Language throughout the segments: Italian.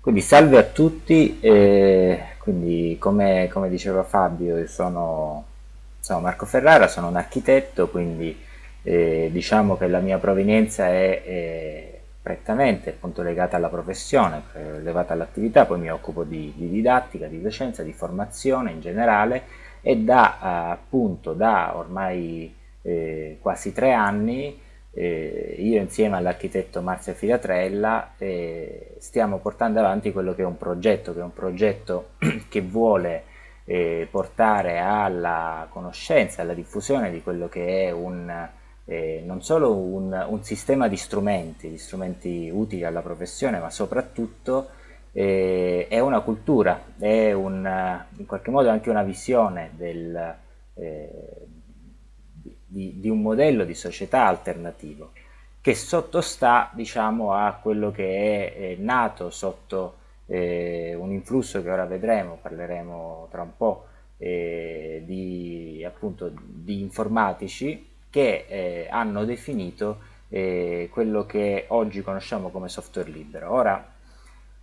Quindi salve a tutti, eh, quindi come, come diceva Fabio, io sono, sono Marco Ferrara, sono un architetto, quindi eh, diciamo che la mia provenienza è, è prettamente appunto, legata alla professione, legata all'attività, poi mi occupo di, di, didattica, di docenza, di formazione in generale e da appunto da ormai eh, quasi tre anni eh, io insieme all'architetto Marzia Filatrella eh, stiamo portando avanti quello che è un progetto, che è un progetto che vuole eh, portare alla conoscenza, alla diffusione di quello che è un, eh, non solo un, un, sistema di strumenti, di strumenti utili alla professione, ma soprattutto eh, è una cultura, è un, in qualche modo anche una visione del, eh, di, di un modello di società alternativo che sottostà diciamo, a quello che è, è nato sotto eh, un influsso che ora vedremo, parleremo tra un po', eh, di, appunto, di informatici che eh, hanno definito eh, quello che oggi conosciamo come software libero. Ora,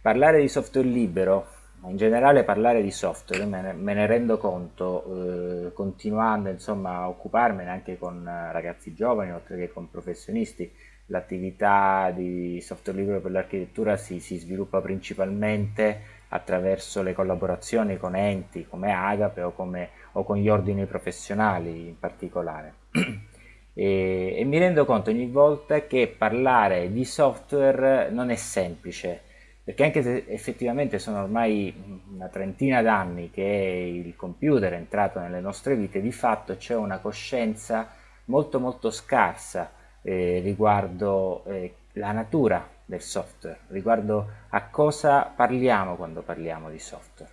parlare di software libero in generale parlare di software me ne, me ne rendo conto eh, continuando insomma a occuparmene anche con eh, ragazzi giovani oltre che con professionisti. L'attività di software libero per l'architettura si, si, sviluppa principalmente attraverso le collaborazioni con enti come Agape o, come, o con gli ordini professionali in particolare. E, e mi rendo conto ogni volta che parlare di software non è semplice perché anche se effettivamente sono ormai una trentina d'anni che il computer è entrato nelle nostre vite, di fatto c'è una coscienza molto molto scarsa eh, riguardo eh, la natura del software, riguardo a cosa parliamo quando parliamo di software.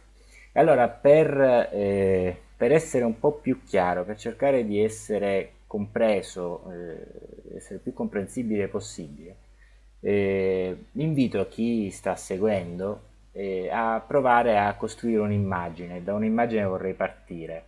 E allora per, eh, per, essere un po' più chiaro, per cercare di essere compreso, eh, essere più comprensibile possibile, eh, invito chi sta seguendo eh, a provare a costruire un'immagine, da un'immagine vorrei partire,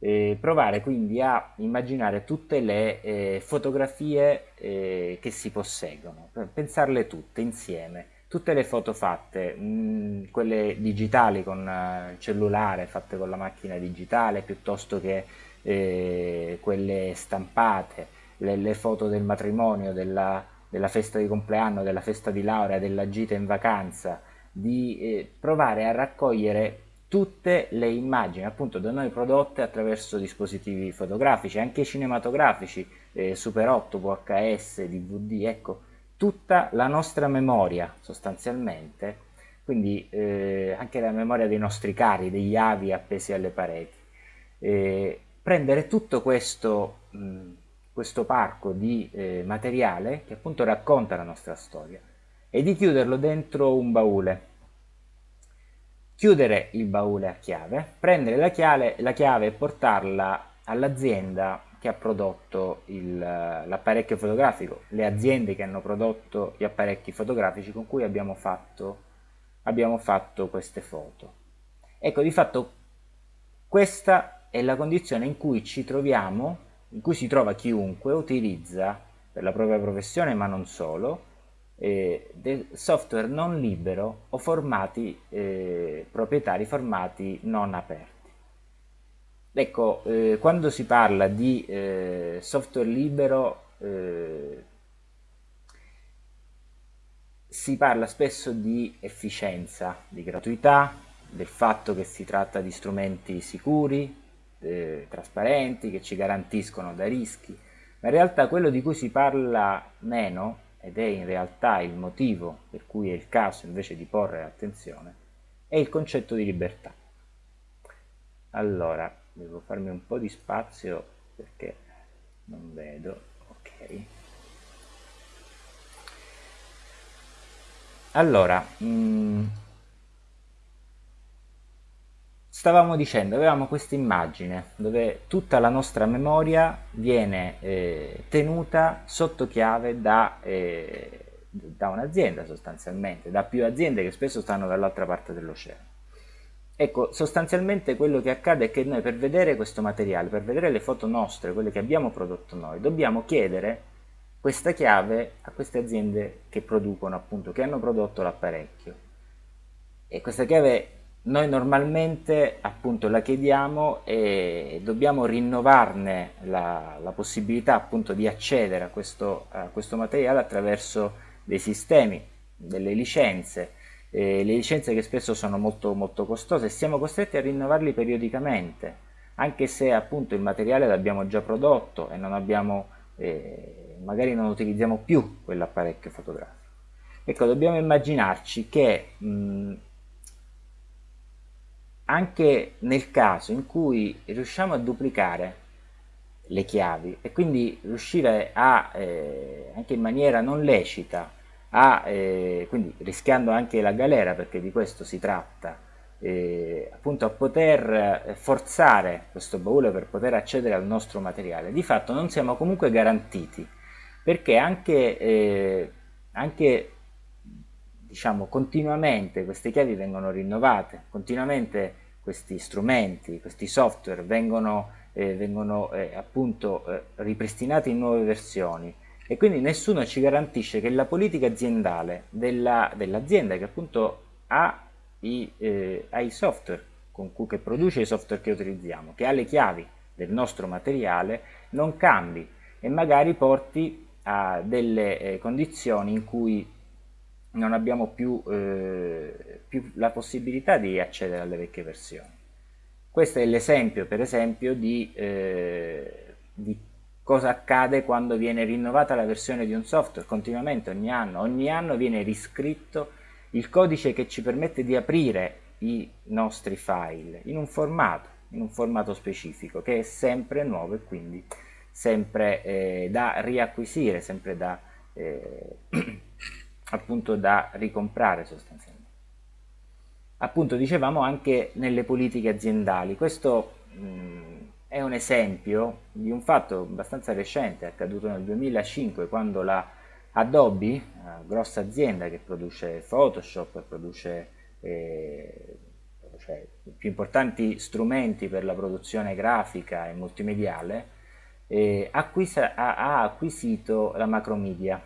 eh, provare quindi a immaginare tutte le eh, fotografie eh, che si posseggono, pensarle tutte insieme, tutte le foto fatte, mh, mm, quelle digitali con uh, cellulare, fatte con la macchina digitale, piuttosto che eh, quelle stampate, le, le foto del matrimonio, della della festa di compleanno, della festa di laurea, della gita in vacanza, di eh, provare a raccogliere tutte le immagini appunto da noi prodotte attraverso dispositivi fotografici, anche cinematografici, eh, Super 8, VHS, DVD, ecco, tutta la nostra memoria sostanzialmente, quindi eh, anche la memoria dei nostri cari, degli avi appesi alle pareti. Eh, prendere tutto questo mh, questo parco di eh, materiale che appunto racconta la nostra storia e di chiuderlo dentro un baule. Chiudere il baule a chiave, prendere la chiave, la chiave e portarla all'azienda che ha prodotto l'apparecchio fotografico, le aziende che hanno prodotto gli apparecchi fotografici con cui abbiamo fatto, abbiamo fatto queste foto. Ecco, di fatto questa è la condizione in cui ci troviamo in cui si trova chiunque utilizza per la propria professione ma non solo eh, software non libero o formati eh, proprietari formati non aperti. Ecco, eh, quando si parla di eh, software libero eh, si parla spesso di efficienza, di gratuità, del fatto che si tratta di strumenti sicuri, eh, trasparenti che ci garantiscono da rischi, ma in realtà quello di cui si parla meno, ed è in realtà il motivo per cui è il caso invece di porre attenzione, è il concetto di libertà. Allora, devo farmi un po' di spazio perché non vedo, ok. Allora, mh, mm, stavamo dicendo, avevamo questa immagine dove tutta la nostra memoria viene eh, tenuta sotto chiave da, eh, da un'azienda sostanzialmente, da più aziende che spesso stanno dall'altra parte dell'oceano. Ecco, sostanzialmente quello che accade è che noi per vedere questo materiale, per vedere le foto nostre, quelle che abbiamo prodotto noi, dobbiamo chiedere questa chiave a queste aziende che producono appunto, che hanno prodotto l'apparecchio e questa chiave noi normalmente appunto la chiediamo e dobbiamo rinnovarne la, la possibilità appunto di accedere a questo, a questo, materiale attraverso dei sistemi, delle licenze, eh, le licenze che spesso sono molto, molto costose e siamo costretti a rinnovarli periodicamente, anche se appunto il materiale l'abbiamo già prodotto e non abbiamo, eh, magari non utilizziamo più quell'apparecchio fotografico. Ecco, dobbiamo immaginarci che mh, anche nel caso in cui riusciamo a duplicare le chiavi e quindi riuscire a, eh, anche in maniera non lecita, a, eh, quindi rischiando anche la galera perché di questo si tratta, eh, appunto a poter forzare questo baule per poter accedere al nostro materiale, di fatto non siamo comunque garantiti perché anche, eh, anche diciamo, continuamente queste chiavi vengono rinnovate, continuamente questi strumenti, questi software vengono, eh, vengono eh, appunto eh, ripristinati in nuove versioni. E quindi nessuno ci garantisce che la politica aziendale dell'azienda dell che appunto ha i, eh, ha i software cui, che produce i software che utilizziamo, che ha le chiavi del nostro materiale, non cambi e magari porti a delle eh, condizioni in cui non abbiamo più, eh, più, la possibilità di accedere alle vecchie versioni. Questo è l'esempio, per esempio, di, eh, di, cosa accade quando viene rinnovata la versione di un software continuamente, ogni anno. Ogni anno viene riscritto il codice che ci permette di aprire i nostri file in un formato, in un formato specifico, che è sempre nuovo e quindi sempre eh, da riacquisire, sempre da... Eh, appunto da ricomprare sostanzialmente. Appunto dicevamo anche nelle politiche aziendali, questo mh, è un esempio di un fatto abbastanza recente, accaduto nel 2005 quando la Adobe, grossa azienda che produce Photoshop, produce eh, cioè, i più importanti strumenti per la produzione grafica e multimediale, eh, acquisa, ha, ha acquisito la Macromedia,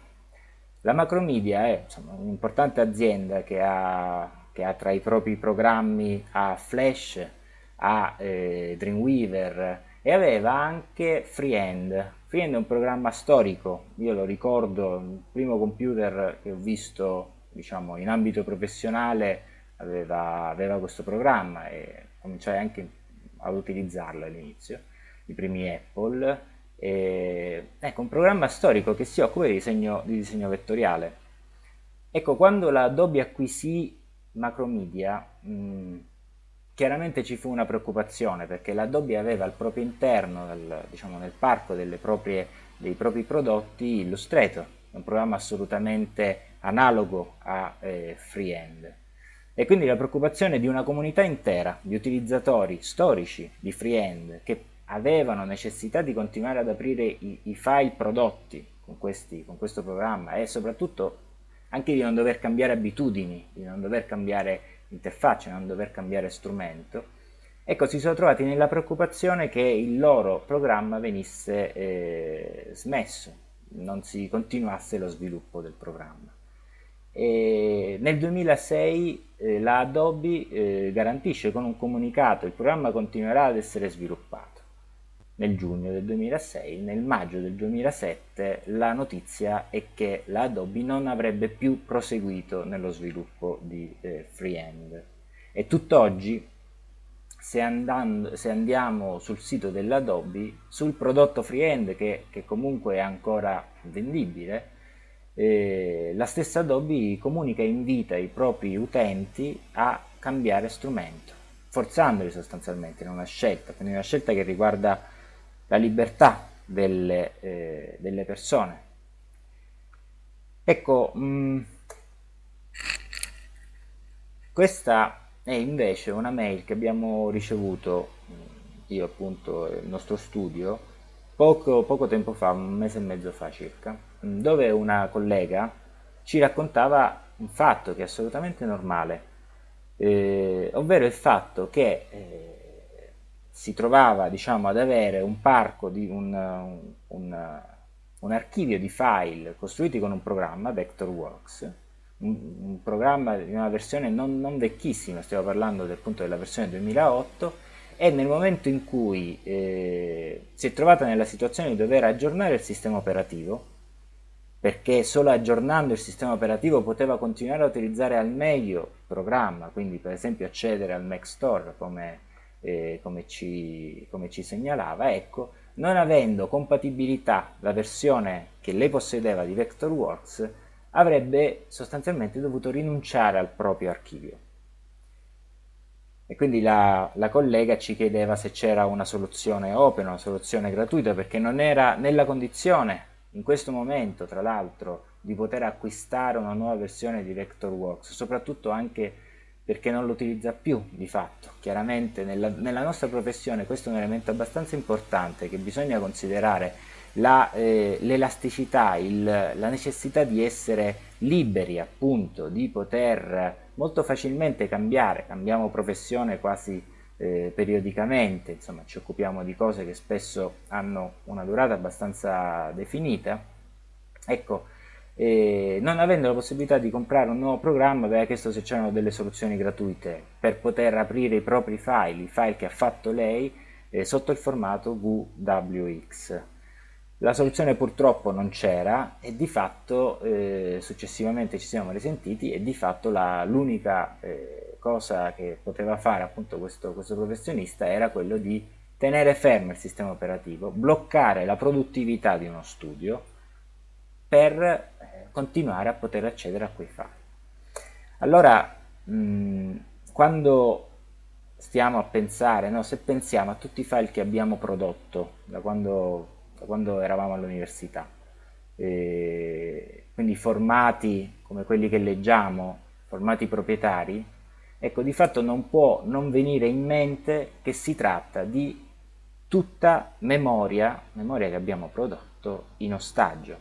la Macromedia è un'importante azienda che ha, che ha, tra i propri programmi a Flash, a eh, Dreamweaver e aveva anche Freehand. Freehand è un programma storico, io lo ricordo, il primo computer che ho visto diciamo, in ambito professionale aveva, aveva questo programma e cominciai anche ad utilizzarlo all'inizio, i primi Apple e, ecco, un programma storico che si occupa di disegno, di disegno vettoriale. Ecco, quando la Adobe acquisì Macromedia, mh, chiaramente ci fu una preoccupazione perché la Adobe aveva al proprio interno, nel, diciamo, nel parco proprie, dei propri prodotti Illustrator, un programma assolutamente analogo a eh, Freehand. E quindi la preoccupazione di una comunità intera di utilizzatori storici di Freehand che avevano necessità di continuare ad aprire i, i file prodotti con, questi, con questo programma e soprattutto anche di non dover cambiare abitudini, di non dover cambiare interfaccia, non dover cambiare strumento, ecco si sono trovati nella preoccupazione che il loro programma venisse eh, smesso, non si continuasse lo sviluppo del programma. E nel 2006 eh, la Adobe eh, garantisce con un comunicato il programma continuerà ad essere sviluppato nel giugno del 2006, nel maggio del 2007 la notizia è che la Adobe non avrebbe più proseguito nello sviluppo di eh, Freehand. E tutt'oggi se, se, andiamo sul sito dell'Adobe, sul prodotto Freehand che, che, comunque è ancora vendibile, eh, la stessa Adobe comunica e invita i propri utenti a cambiare strumento, forzandoli sostanzialmente in una scelta, quindi una scelta che riguarda la libertà delle, eh, delle persone. Ecco, mh, mm, questa è invece una mail che abbiamo ricevuto, mm, io appunto il nostro studio, poco, poco tempo fa, un mese e mezzo fa circa, mm, dove una collega ci raccontava un fatto che è assolutamente normale, eh, ovvero il fatto che eh, si trovava diciamo, ad avere un parco di un, un, un, archivio di file costruiti con un programma, Vectorworks, un, un programma di una versione non, non, vecchissima, stiamo parlando del punto della versione 2008, e nel momento in cui eh, si è trovata nella situazione di dover aggiornare il sistema operativo, perché solo aggiornando il sistema operativo poteva continuare a utilizzare al meglio il programma, quindi per esempio accedere al Mac Store come, eh, come, ci, come ci segnalava, ecco, non avendo compatibilità la versione che lei possedeva di Vectorworks, avrebbe sostanzialmente dovuto rinunciare al proprio archivio. E quindi la, la collega ci chiedeva se c'era una soluzione open, una soluzione gratuita, perché non era nella condizione in questo momento, tra l'altro, di poter acquistare una nuova versione di Vectorworks, soprattutto anche perché non lo utilizza più di fatto. Chiaramente nella, nella nostra professione questo è un elemento abbastanza importante che bisogna considerare l'elasticità, eh, la necessità di essere liberi appunto, di poter molto facilmente cambiare, cambiamo professione quasi eh, periodicamente, insomma ci occupiamo di cose che spesso hanno una durata abbastanza definita, ecco, eh, non avendo la possibilità di comprare un nuovo programma aveva chiesto se c'erano delle soluzioni gratuite per poter aprire i propri file, i file che ha fatto lei, eh, sotto il formato VWX. La soluzione purtroppo non c'era e di fatto eh, successivamente ci siamo risentiti e di fatto l'unica eh, cosa che poteva fare appunto questo, questo professionista era quello di tenere fermo il sistema operativo, bloccare la produttività di uno studio per continuare a poter accedere a quei file. Allora, mh, quando stiamo a pensare, no, se pensiamo a tutti i file che abbiamo prodotto da quando da quando eravamo all'università. quindi formati come quelli che leggiamo, formati proprietari, ecco di fatto non può non venire in mente che si tratta di tutta memoria, memoria che abbiamo prodotto in ostaggio,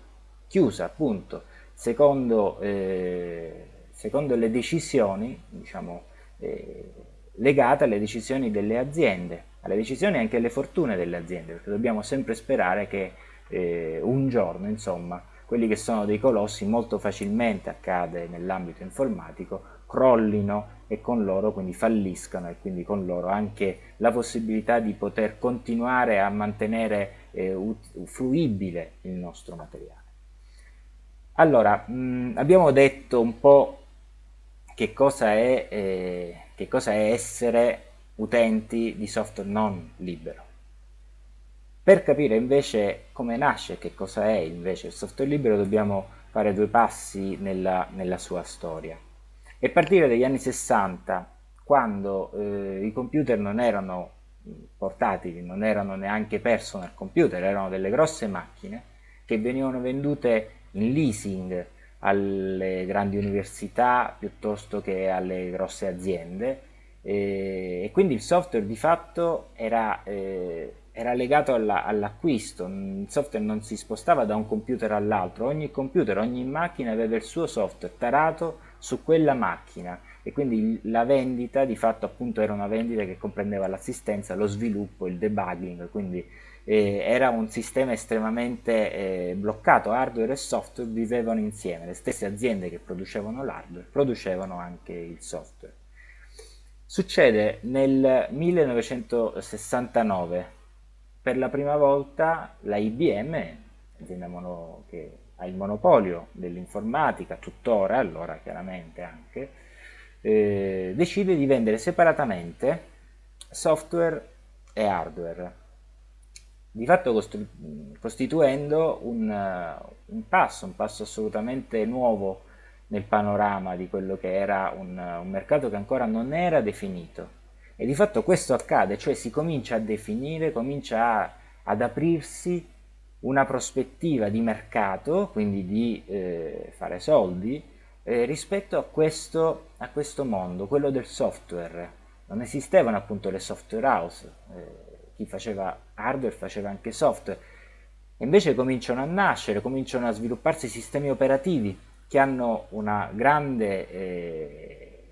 chiusa appunto secondo, eh, secondo le decisioni, diciamo, eh, legate alle decisioni delle aziende alle decisioni e anche alle fortune delle aziende, perché dobbiamo sempre sperare che eh, un giorno, insomma, quelli che sono dei colossi molto facilmente accade nell'ambito informatico, crollino e con loro quindi falliscano e quindi con loro anche la possibilità di poter continuare a mantenere eh, fruibile il nostro materiale. Allora, mh, abbiamo detto un po' che cosa è, eh, che cosa è essere utenti di software non libero. Per capire invece come nasce, che cosa è invece il software libero, dobbiamo fare due passi nella, nella sua storia. E partire dagli anni 60, quando eh, i computer non erano portatili, non erano neanche personal computer, erano delle grosse macchine che venivano vendute in leasing alle grandi università piuttosto che alle grosse aziende. E, quindi il software di fatto era, eh, era legato all'acquisto, all il software non si spostava da un computer all'altro, ogni computer, ogni macchina aveva il suo software tarato su quella macchina. E quindi la vendita di fatto appunto era una vendita che comprendeva l'assistenza, lo sviluppo, il debugging, quindi eh, era un sistema estremamente eh, bloccato, hardware e software vivevano insieme, le stesse aziende che producevano l'hardware producevano anche il software. Succede nel 1969, per la prima volta la IBM, azienda che ha il monopolio dell'informatica, tuttora allora chiaramente anche, eh, decide di vendere separatamente software e hardware, di fatto costituendo un, un passo, un passo assolutamente nuovo nel panorama di quello che era un, un mercato che ancora non era definito. E di fatto questo accade, cioè si comincia a definire, comincia a, ad aprirsi una prospettiva di mercato, quindi di eh, fare soldi, eh, rispetto a questo, a questo, mondo, quello del software. Non esistevano appunto le software house, eh, chi faceva hardware faceva anche software, invece cominciano a nascere, cominciano a svilupparsi sistemi operativi che hanno, grande, eh,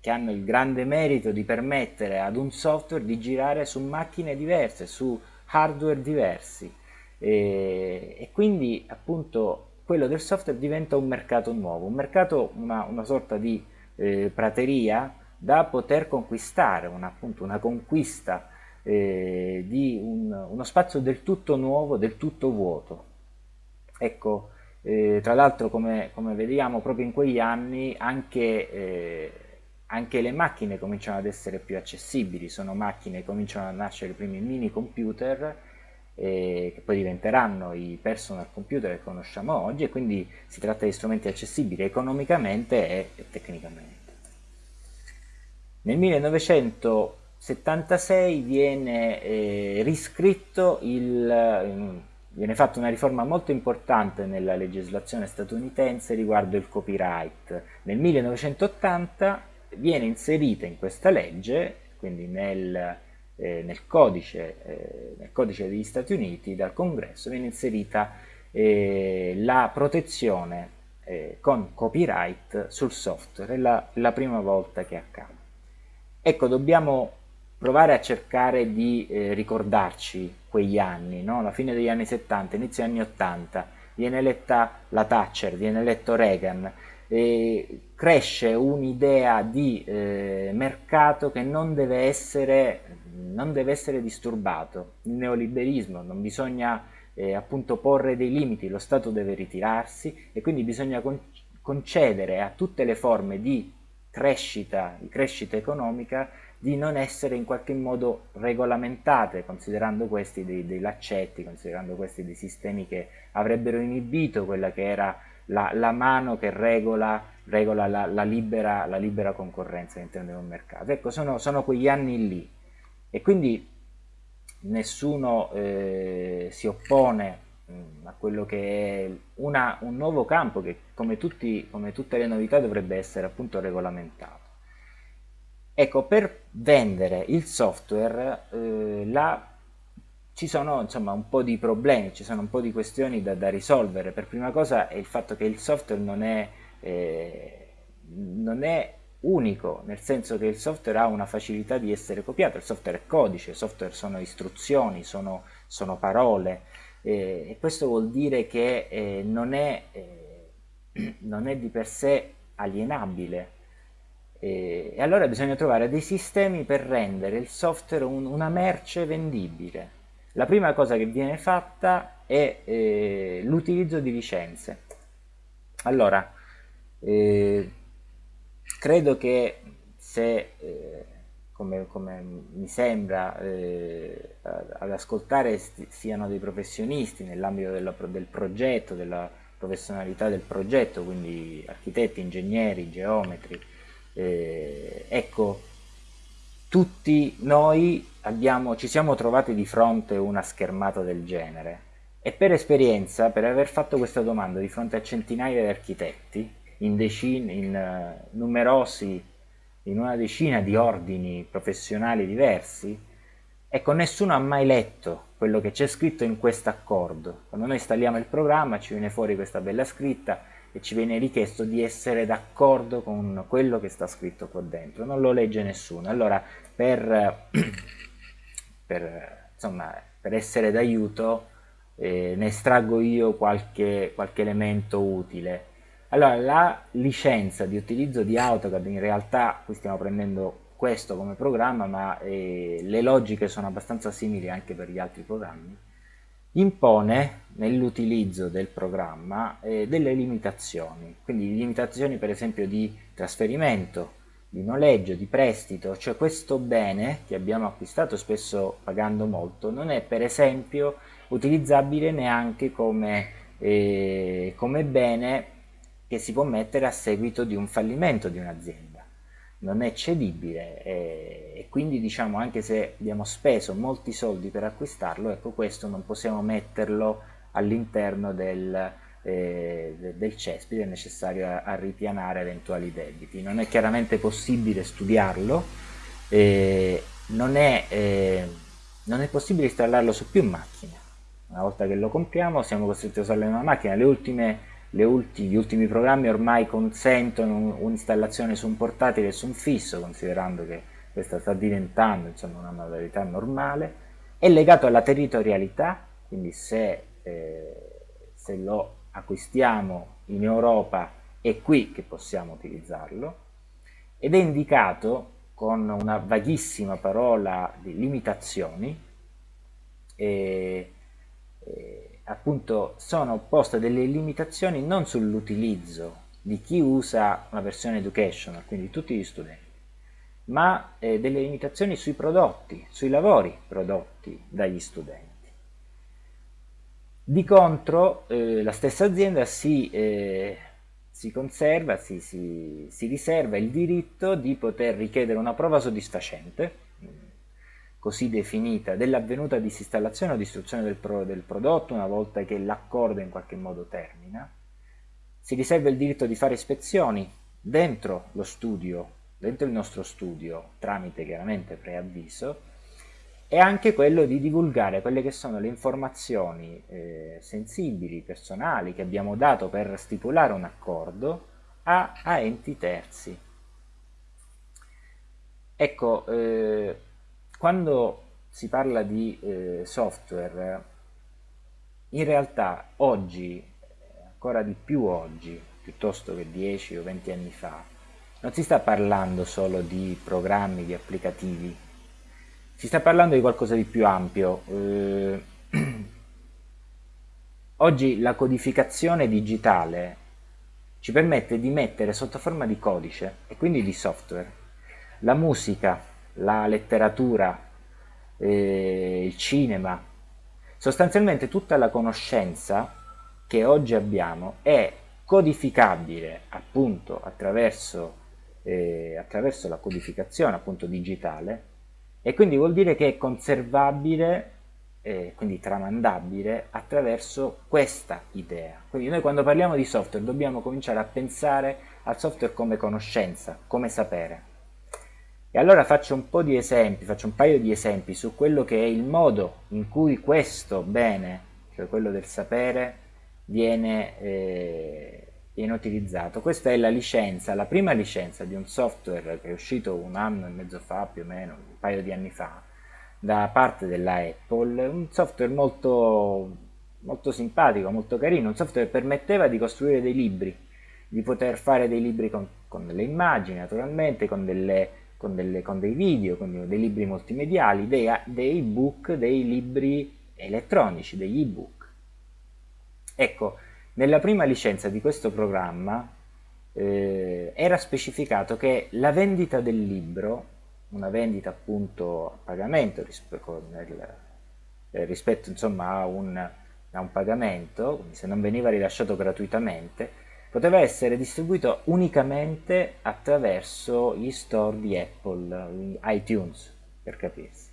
che hanno il grande merito di permettere ad un software di girare su macchine diverse, su hardware diversi. E, e quindi appunto quello del software diventa un mercato nuovo, un mercato, una, una sorta di eh, prateria da poter conquistare, una, appunto una conquista eh, di un, uno spazio del tutto nuovo, del tutto vuoto. Ecco, eh, tra l'altro come, come, vediamo proprio in quegli anni anche, eh, anche, le macchine cominciano ad essere più accessibili, sono macchine, cominciano a nascere i primi mini computer eh, che poi diventeranno i personal computer che conosciamo oggi e quindi si tratta di strumenti accessibili economicamente e, tecnicamente. Nel 1976 viene eh, riscritto il viene fatta una riforma molto importante nella legislazione statunitense riguardo il copyright. Nel 1980 viene inserita in questa legge, quindi nel, eh, nel, codice, eh, nel, codice, degli Stati Uniti dal Congresso, viene inserita eh, la protezione eh, con copyright sul software, è la, la prima volta che accade. Ecco, dobbiamo provare a cercare di eh, ricordarci quegli anni, no? la fine degli anni 70, inizio anni 80, viene eletta la Thatcher, viene eletto Reagan, cresce un'idea di eh, mercato che non deve, essere, non deve essere disturbato, il neoliberismo, non bisogna eh, appunto porre dei limiti, lo Stato deve ritirarsi e quindi bisogna con concedere a tutte le forme di crescita, di crescita economica di non essere in qualche modo regolamentate, considerando questi dei, dei laccetti, considerando questi dei sistemi che avrebbero inibito quella che era la, la mano che regola, regola la, la, libera, la, libera, concorrenza all'interno di un mercato. Ecco, sono, sono, quegli anni lì e quindi nessuno eh, si oppone mm, a quello che è una, un nuovo campo che come, tutti, come tutte le novità dovrebbe essere appunto regolamentato. Ecco, per vendere il software eh, la, ci sono insomma un po' di problemi, ci sono un po' di questioni da, da risolvere. Per prima cosa è il fatto che il software non è, eh, non è unico, nel senso che il software ha una facilità di essere copiato, il software è codice, il software sono istruzioni, sono, sono parole, eh, e questo vuol dire che eh, non, è, eh, non è di per sé alienabile, e, e allora bisogna trovare dei sistemi per rendere il software un, una merce vendibile. La prima cosa che viene fatta è eh, l'utilizzo di licenze. Allora, eh, credo che se, eh, come, come, mi sembra, eh, ad ascoltare siano dei professionisti nell'ambito del progetto, della professionalità del progetto, quindi architetti, ingegneri, geometri, eh, ecco, tutti noi abbiamo, ci siamo trovati di fronte a una schermata del genere e per esperienza, per aver fatto questa domanda di fronte a centinaia di architetti, in, decine, in uh, numerosi, in una decina di ordini professionali diversi, ecco, nessuno ha mai letto quello che c'è scritto in questo accordo. Quando noi installiamo il programma ci viene fuori questa bella scritta e ci viene richiesto di essere d'accordo con quello che sta scritto qua dentro, non lo legge nessuno. Allora, per, per, insomma, per essere d'aiuto, eh, ne estraggo io qualche, qualche elemento utile. Allora, la licenza di utilizzo di AutoCAD, in realtà qui stiamo prendendo questo come programma, ma eh, le logiche sono abbastanza simili anche per gli altri programmi, impone nell'utilizzo del programma eh, delle limitazioni, quindi limitazioni per esempio di trasferimento, di noleggio, di prestito, cioè questo bene che abbiamo acquistato spesso pagando molto non è per esempio utilizzabile neanche come, eh, come bene che si può mettere a seguito di un fallimento di un'azienda non è cedibile e, e, quindi diciamo anche se abbiamo speso molti soldi per acquistarlo ecco questo non possiamo metterlo all'interno del, eh, del cespite necessario a, a, ripianare eventuali debiti. Non è chiaramente possibile studiarlo eh, non, è, eh, non è possibile installarlo su più macchine. Una volta che lo compriamo siamo costretti a usarlo in una macchina. Le ultime ulti, gli ultimi programmi ormai consentono un'installazione su un portatile e su un fisso, considerando che questa sta diventando insomma, una modalità normale, è legato alla territorialità, quindi se, eh, se lo acquistiamo in Europa è qui che possiamo utilizzarlo ed è indicato con una vaghissima parola di limitazioni e, e appunto sono poste delle limitazioni non sull'utilizzo di chi usa una versione educational, quindi tutti gli studenti, ma eh, delle limitazioni sui prodotti, sui lavori prodotti dagli studenti. Di contro eh, la stessa azienda si, eh, si conserva, si, si, si, riserva il diritto di poter richiedere una prova soddisfacente, così definita, dell'avvenuta disinstallazione o distruzione del, pro, del prodotto una volta che l'accordo in qualche modo termina. Si riserva il diritto di fare ispezioni dentro lo studio, dentro il nostro studio, tramite chiaramente preavviso, e anche quello di divulgare quelle che sono le informazioni eh, sensibili, personali che abbiamo dato per stipulare un accordo a, a enti terzi. Ecco, eh, quando si parla di eh, software, in realtà oggi, ancora di più oggi, piuttosto che 10 o 20 anni fa, non si sta parlando solo di programmi, di applicativi, si sta parlando di qualcosa di più ampio. Eh, oggi la codificazione digitale ci permette di mettere sotto forma di codice e quindi di software la musica, la letteratura, eh, il cinema, sostanzialmente tutta la conoscenza che oggi abbiamo è codificabile appunto attraverso, eh, attraverso la codificazione appunto digitale e quindi vuol dire che è conservabile, eh, quindi tramandabile, attraverso questa idea. Quindi noi quando parliamo di software dobbiamo cominciare a pensare al software come conoscenza, come sapere. E allora faccio un po' di esempi, faccio un paio di esempi su quello che è il modo in cui questo bene, cioè quello del sapere, viene eh, viene utilizzato. Questa è la licenza, la prima licenza di un software che è uscito un anno e mezzo fa, più o meno, un paio di anni fa, da parte della Apple, un software molto, molto simpatico, molto carino, un software che permetteva di costruire dei libri, di poter fare dei libri con, con delle immagini naturalmente, con, delle, con, delle, con dei video, con dei libri multimediali, dei, dei book, dei libri elettronici, degli ebook. Ecco, nella prima licenza di questo programma eh, era specificato che la vendita del libro, una vendita appunto a pagamento rispetto, nel, eh, rispetto insomma, a, un, a un pagamento, quindi se non veniva rilasciato gratuitamente, poteva essere distribuito unicamente attraverso gli store di Apple, iTunes per capirsi.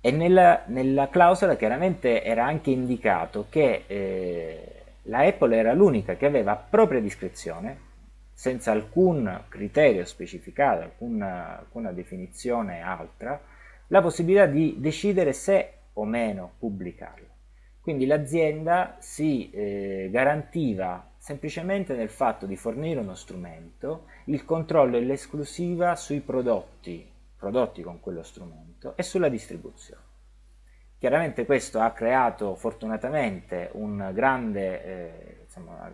E nella, nella, clausola chiaramente era anche indicato che eh, la Apple era l'unica che aveva a propria discrezione, senza alcun criterio specificato, alcuna, alcuna definizione altra, la possibilità di decidere se o meno pubblicarlo. Quindi l'azienda si eh, garantiva semplicemente nel fatto di fornire uno strumento il controllo e l'esclusiva sui prodotti prodotti con quello strumento e sulla distribuzione. Chiaramente questo ha creato fortunatamente un grande, eh, insomma, un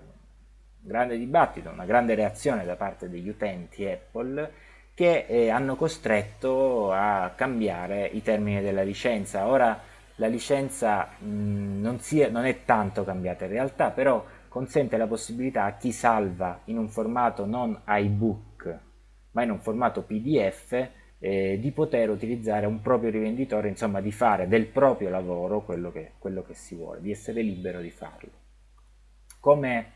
grande dibattito, una grande reazione da parte degli utenti Apple che eh, hanno costretto a cambiare i termini della licenza. Ora la licenza mh, non, è, non è tanto cambiata in realtà, però consente la possibilità a chi salva in un formato non iBook ma in un formato PDF eh, di poter utilizzare un proprio rivenditore, insomma di fare del proprio lavoro quello che, quello che si vuole, di essere libero di farlo. Come,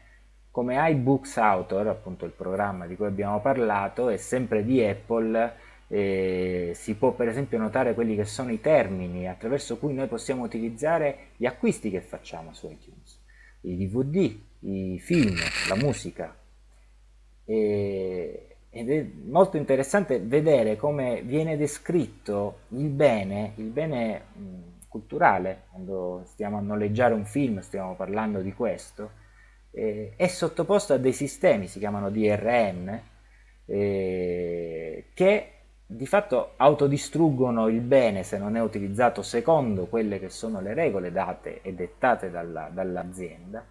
come iBooks Author, appunto il programma di cui abbiamo parlato, è sempre di Apple, eh, si può per esempio notare quelli che sono i termini attraverso cui noi possiamo utilizzare gli acquisti che facciamo su iTunes, i DVD, i film, la musica. E, ed è molto interessante vedere come viene descritto il bene, il bene mh, culturale, quando stiamo a noleggiare un film, stiamo parlando di questo, eh, è sottoposto a dei sistemi, si chiamano DRM, eh, che di fatto autodistruggono il bene se non è utilizzato secondo quelle che sono le regole date e dettate dall'azienda, dall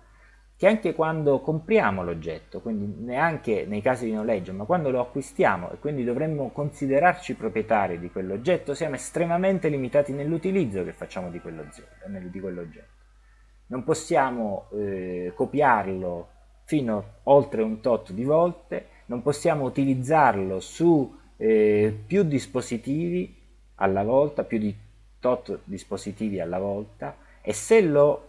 che anche quando compriamo l'oggetto, quindi neanche nei casi di noleggio, ma quando lo acquistiamo e quindi dovremmo considerarci proprietari di quell'oggetto, siamo estremamente limitati nell'utilizzo che facciamo di quell'oggetto. Non possiamo eh, copiarlo fino oltre un tot di volte, non possiamo utilizzarlo su eh, più dispositivi alla volta, più di tot dispositivi alla volta e se lo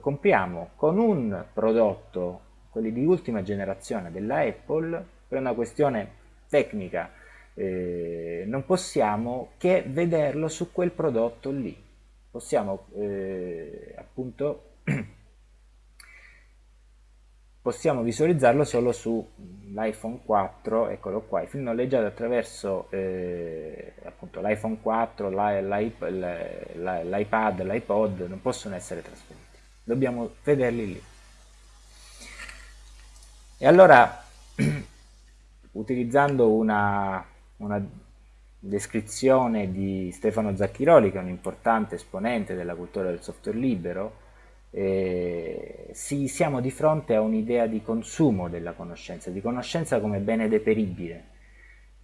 compriamo con un prodotto, quelli di ultima generazione della Apple, per una questione tecnica eh, non possiamo che vederlo su quel prodotto lì. Possiamo eh, appunto possiamo visualizzarlo solo sull'iPhone 4, eccolo qua, il film noleggiato attraverso eh, l'iPhone 4, l'iPad, l'iPod non possono essere trasferiti, dobbiamo vederli lì. E allora, utilizzando una, una descrizione di Stefano Zacchiroli, che è un importante esponente della cultura del software libero, eh, si, siamo di fronte a un'idea di consumo della conoscenza, di conoscenza come bene deperibile,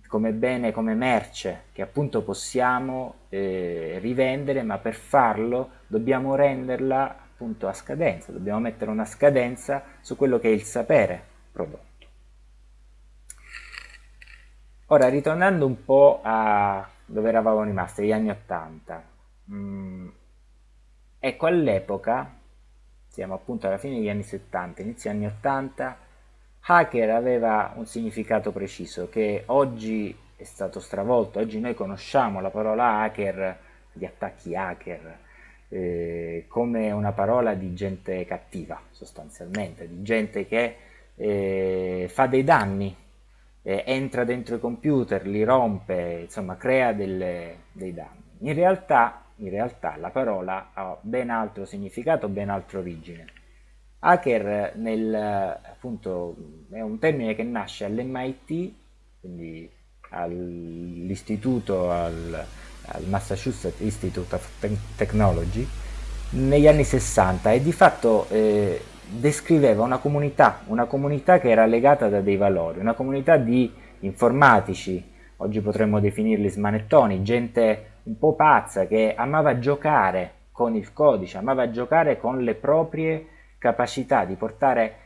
come bene, come merce, che appunto possiamo eh, rivendere, ma per farlo dobbiamo renderla appunto a scadenza, dobbiamo mettere una scadenza su quello che è il sapere prodotto. Ora, ritornando un po' a dove eravamo rimasti, agli anni 80, mm, ecco all'epoca siamo appunto alla fine degli anni 70, inizio anni 80, hacker aveva un significato preciso che oggi è stato stravolto, oggi noi conosciamo la parola hacker, gli attacchi hacker, eh, come una parola di gente cattiva sostanzialmente, di gente che eh, fa dei danni, eh, entra dentro i computer, li rompe, insomma crea delle, dei danni. In realtà in realtà la parola ha ben altro significato, ben altra origine. Hacker nel, appunto, è un termine che nasce all'MIT, quindi all'istituto, al, al, Massachusetts Institute of Technology, negli anni 60 e di fatto eh, descriveva una comunità, una comunità che era legata da dei valori, una comunità di informatici, oggi potremmo definirli smanettoni, gente un po' pazza che amava giocare con il codice, amava giocare con le proprie capacità di portare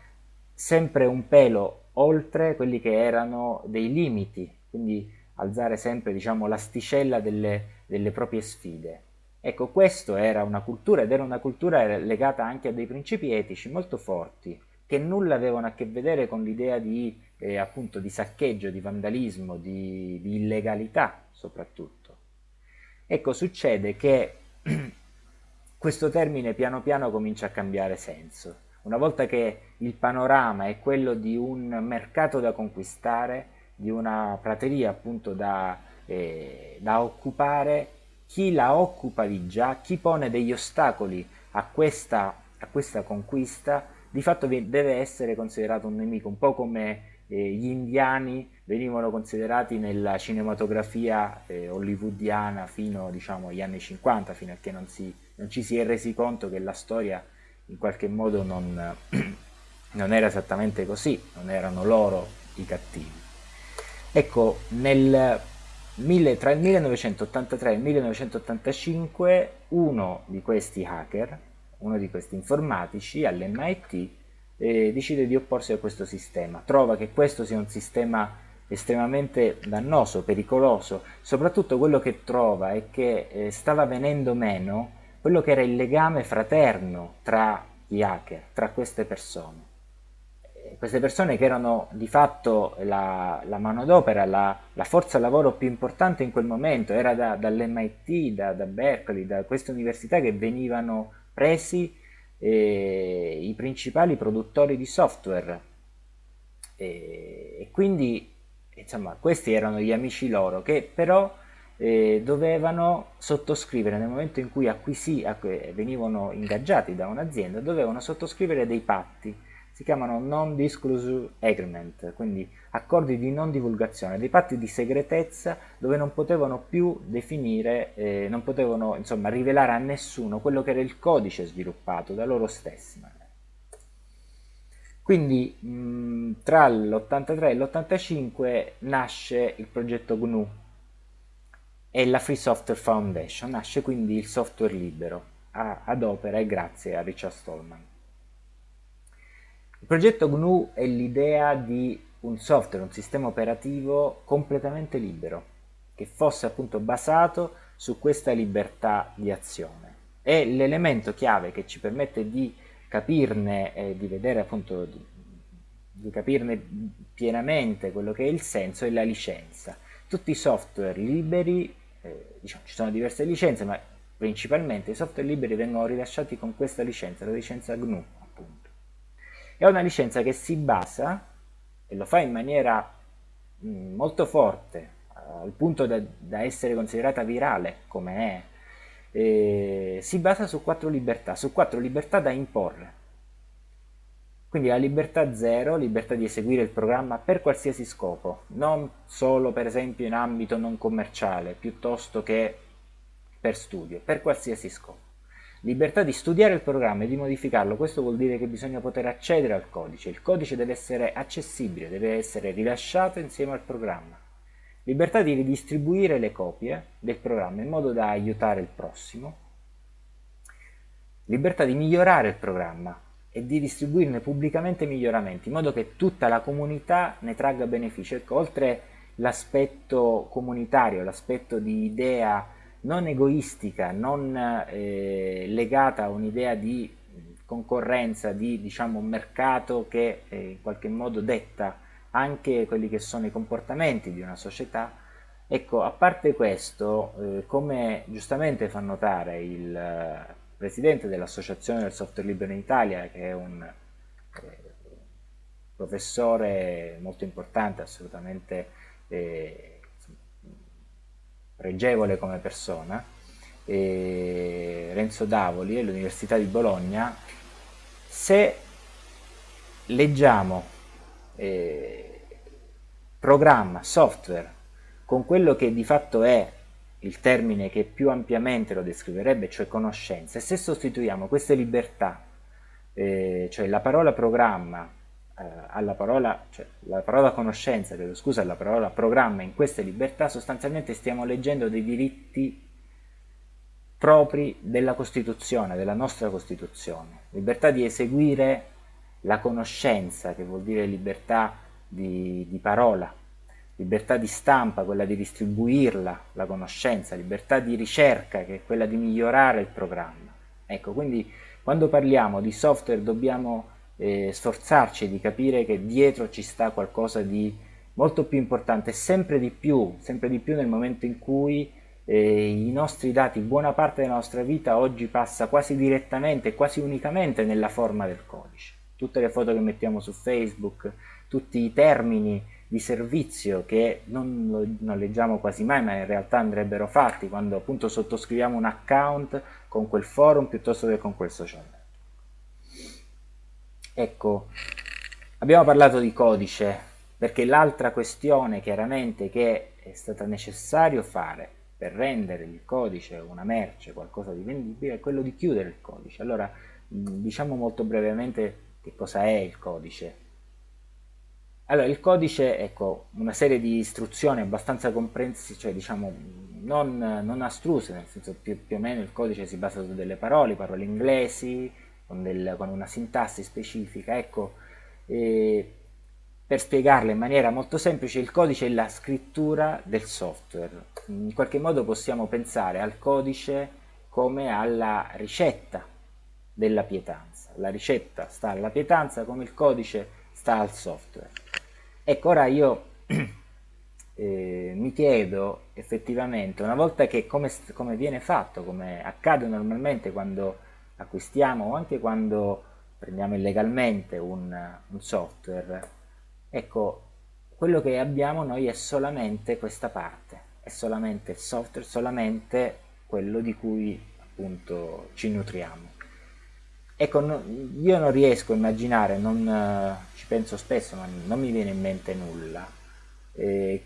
sempre un pelo oltre quelli che erano dei limiti, quindi alzare sempre diciamo, l'asticella delle, delle proprie sfide. Ecco, questa era una cultura ed era una cultura legata anche a dei principi etici molto forti, che nulla avevano a che vedere con l'idea di, eh, appunto, di saccheggio, di vandalismo, di, di illegalità soprattutto. Ecco, succede che questo termine piano piano comincia a cambiare senso. Una volta che il panorama è quello di un mercato da conquistare, di una prateria appunto da, eh, da occupare, chi la occupa di già, chi pone degli ostacoli a questa, a questa conquista, di fatto deve essere considerato un nemico, un po' come eh, gli indiani venivano considerati nella cinematografia eh, hollywoodiana fino diciamo, agli anni 50, fino a che non, si, non, ci si è resi conto che la storia in qualche modo non, non era esattamente così, non erano loro i cattivi. Ecco, nel, tra il 1983 e il 1985 uno di questi hacker, uno di questi informatici all'MIT eh, decide di opporsi a questo sistema, trova che questo sia un sistema estremamente dannoso, pericoloso, soprattutto quello che trova è che eh, stava venendo meno quello che era il legame fraterno tra gli hacker, tra queste persone. Eh, queste persone che erano di fatto la, la manodopera, la, la, forza lavoro più importante in quel momento, era da, dall'MIT, da, da Berkeley, da queste università che venivano presi eh, i principali produttori di software e, e quindi insomma questi erano gli amici loro che però eh, dovevano sottoscrivere nel momento in cui acquisì, venivano ingaggiati da un'azienda dovevano sottoscrivere dei patti si chiamano non-disclosure agreement, quindi accordi di non divulgazione, dei patti di segretezza dove non potevano più definire, eh, non potevano insomma rivelare a nessuno quello che era il codice sviluppato da loro stessi. Quindi mh, tra l'83 e l'85 nasce il progetto GNU e la Free Software Foundation, nasce quindi il software libero a, ad opera e grazie a Richard Stallman. Il progetto GNU è l'idea di un software, un sistema operativo completamente libero, che fosse appunto basato su questa libertà di azione. È l'elemento chiave che ci permette di capirne e di vedere appunto di, di capirne pienamente quello che è il senso e la licenza. Tutti i software liberi, eh, diciamo, ci sono diverse licenze, ma principalmente i software liberi vengono rilasciati con questa licenza, la licenza GNU è una licenza che si basa, e lo fa in maniera mh, mm, molto forte, al punto da, da, essere considerata virale come è, si basa su quattro libertà, su quattro libertà da imporre. Quindi la libertà zero, libertà di eseguire il programma per qualsiasi scopo, non solo per esempio in ambito non commerciale, piuttosto che per studio, per qualsiasi scopo. Libertà di studiare il programma e di modificarlo, questo vuol dire che bisogna poter accedere al codice, il codice deve essere accessibile, deve essere rilasciato insieme al programma. Libertà di ridistribuire le copie del programma in modo da aiutare il prossimo. Libertà di migliorare il programma e di distribuirne pubblicamente miglioramenti, in modo che tutta la comunità ne tragga beneficio. Ecco, oltre l'aspetto comunitario, l'aspetto di idea non egoistica, non eh, legata a un'idea di concorrenza, di diciamo, un mercato che eh, in qualche modo detta anche quelli che sono i comportamenti di una società. Ecco, a parte questo, eh, come giustamente fa notare il presidente dell'Associazione del Software Libero in Italia, che è un eh, professore molto importante, assolutamente eh, pregevole come persona, Renzo Davoli all'Università di Bologna, se leggiamo eh, programma, software, con quello che di fatto è il termine che più ampiamente lo descriverebbe, cioè conoscenza, e se sostituiamo queste libertà, eh, cioè la parola programma eh, alla parola, cioè, la parola conoscenza, chiedo scusa, alla parola programma in queste libertà, sostanzialmente stiamo leggendo dei diritti propri della Costituzione, della nostra Costituzione. Libertà di eseguire la conoscenza, che vuol dire libertà di, di parola, libertà di stampa, quella di distribuirla, la conoscenza, libertà di ricerca, che è quella di migliorare il programma. Ecco, quindi quando parliamo di software dobbiamo eh, sforzarci di capire che dietro ci sta qualcosa di molto più importante, sempre di più, sempre di più nel momento in cui eh, i nostri dati, buona parte della nostra vita oggi passa quasi direttamente, quasi unicamente nella forma del codice. Tutte le foto che mettiamo su Facebook, tutti i termini di servizio che non, non leggiamo quasi mai ma in realtà andrebbero fatti quando appunto sottoscriviamo un account con quel forum piuttosto che con quel social. Ecco, abbiamo parlato di codice perché l'altra questione chiaramente che è stata necessario fare per rendere il codice una merce, qualcosa di vendibile, è quello di chiudere il codice. Allora, diciamo molto brevemente che cosa è il codice. Allora, il codice, ecco, una serie di istruzioni abbastanza comprensive, cioè diciamo non, non astruse, nel senso più, più o meno il codice si basa su delle parole, parole inglesi, con, del, con una sintassi specifica. Ecco, per spiegarla in maniera molto semplice, il codice è la scrittura del software. In qualche modo possiamo pensare al codice come alla ricetta della pietanza. La ricetta sta alla pietanza come il codice sta al software. Ecco, ora io eh, mi chiedo effettivamente, una volta che come, come viene fatto, come accade normalmente quando acquistiamo o anche quando prendiamo illegalmente un, un software, ecco, quello che abbiamo noi è solamente questa parte, è solamente il software, solamente quello di cui appunto ci nutriamo. Ecco, io non riesco a immaginare, non, eh, ci penso spesso, ma non mi viene in mente nulla, eh,